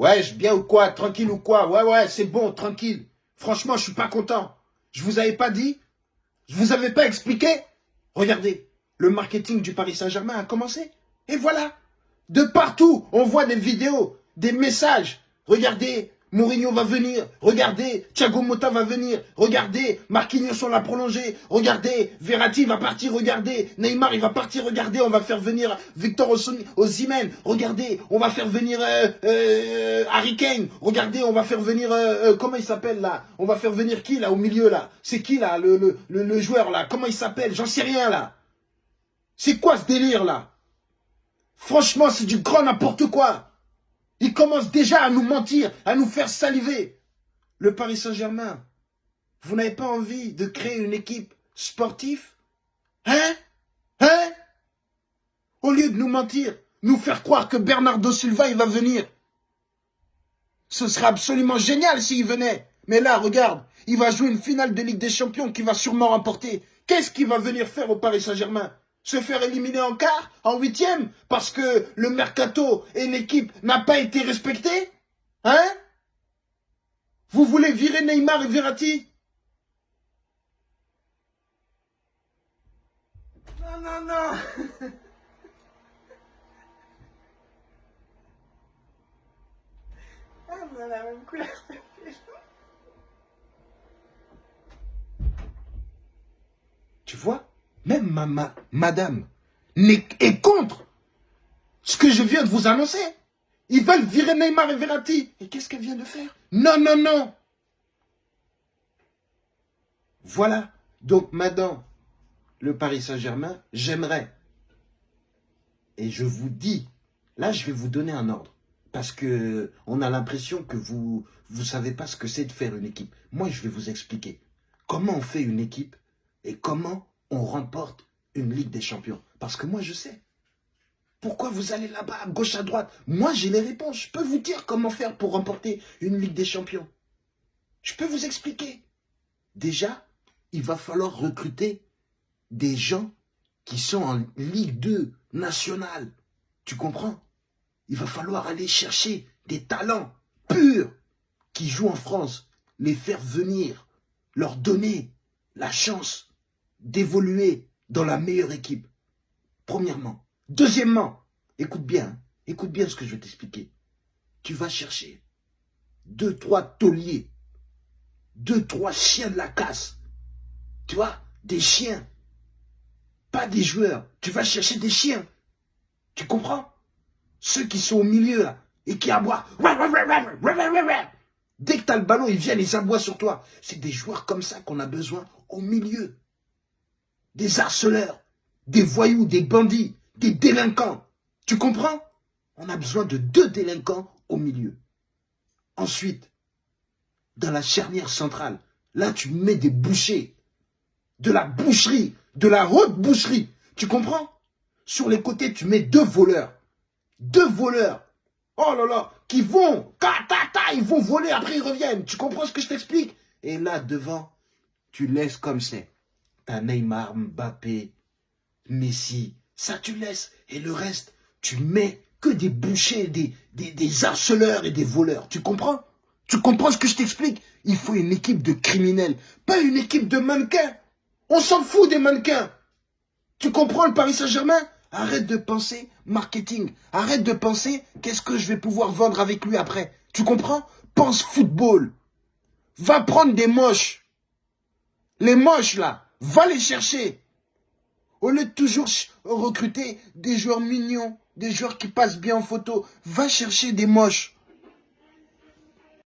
Ouais, je bien ou quoi Tranquille ou quoi Ouais, ouais, c'est bon, tranquille. Franchement, je suis pas content. Je vous avais pas dit Je vous avais pas expliqué Regardez, le marketing du Paris Saint-Germain a commencé. Et voilà. De partout, on voit des vidéos, des messages. Regardez, Mourinho va venir. Regardez, Thiago Motta va venir. Regardez, Marquinhos on l'a prolongé. Regardez, Verratti va partir. Regardez, Neymar il va partir. Regardez, on va faire venir Victor Osimhen. Regardez, on va faire venir euh, euh, Harry Kane. Regardez, on va faire venir euh, comment il s'appelle là? On va faire venir qui là au milieu là? C'est qui là le, le, le joueur là? Comment il s'appelle? J'en sais rien là. C'est quoi ce délire là? Franchement, c'est du grand n'importe quoi. Il commence déjà à nous mentir, à nous faire saliver. Le Paris Saint-Germain, vous n'avez pas envie de créer une équipe sportive? Hein? Hein? Au lieu de nous mentir, nous faire croire que Bernardo Silva, il va venir. Ce serait absolument génial s'il venait. Mais là, regarde, il va jouer une finale de Ligue des Champions qu'il va sûrement remporter. Qu'est-ce qu'il va venir faire au Paris Saint-Germain? Se faire éliminer en quart, en huitième, parce que le mercato et l'équipe n'a pas été respecté Hein? Vous voulez virer Neymar et Verratti? Non, non, non. Ah, on a la même couleur Tu vois? Même ma, madame est contre ce que je viens de vous annoncer. Ils veulent virer Neymar et Verratti. Et qu'est-ce qu'elle vient de faire? Non, non, non. Voilà. Donc madame, le Paris Saint-Germain, j'aimerais. Et je vous dis, là je vais vous donner un ordre. Parce que on a l'impression que vous ne savez pas ce que c'est de faire une équipe. Moi, je vais vous expliquer comment on fait une équipe et comment on remporte une Ligue des Champions Parce que moi, je sais. Pourquoi vous allez là-bas, à gauche, à droite? Moi, j'ai les réponses. Je peux vous dire comment faire pour remporter une Ligue des Champions. Je peux vous expliquer. Déjà, il va falloir recruter des gens qui sont en Ligue 2 nationale. Tu comprends? Il va falloir aller chercher des talents purs qui jouent en France, les faire venir, leur donner la chance d'évoluer dans la meilleure équipe. Premièrement. Deuxièmement, écoute bien, écoute bien ce que je vais t'expliquer. Tu vas chercher deux, trois tauliers, deux, trois chiens de la casse. Tu vois, des chiens. Pas des joueurs. Tu vas chercher des chiens. Tu comprends? Ceux qui sont au milieu, là, et qui aboient. Dès que tu as le ballon, ils viennent, ils aboient sur toi. C'est des joueurs comme ça qu'on a besoin au milieu des harceleurs, des voyous, des bandits, des délinquants. Tu comprends? On a besoin de deux délinquants au milieu. Ensuite, dans la charnière centrale, là tu mets des bouchers, de la boucherie, de la haute boucherie. Tu comprends? Sur les côtés, tu mets deux voleurs. Deux voleurs. Oh là là, qui vont, ta, ils vont voler, après ils reviennent. Tu comprends ce que je t'explique? Et là, devant, tu laisses comme c'est. Neymar, Mbappé, Messi, ça tu laisses. Et le reste, tu mets que des bouchers, des, des, harceleurs et des voleurs. Tu comprends? Tu comprends ce que je t'explique? Il faut une équipe de criminels, pas une équipe de mannequins. On s'en fout des mannequins. Tu comprends le Paris Saint-Germain? Arrête de penser marketing. Arrête de penser qu'est-ce que je vais pouvoir vendre avec lui après. Tu comprends? Pense football. Va prendre des moches. Les moches là. Va les chercher. Au lieu de toujours recruter des joueurs mignons, des joueurs qui passent bien en photo, va chercher des moches.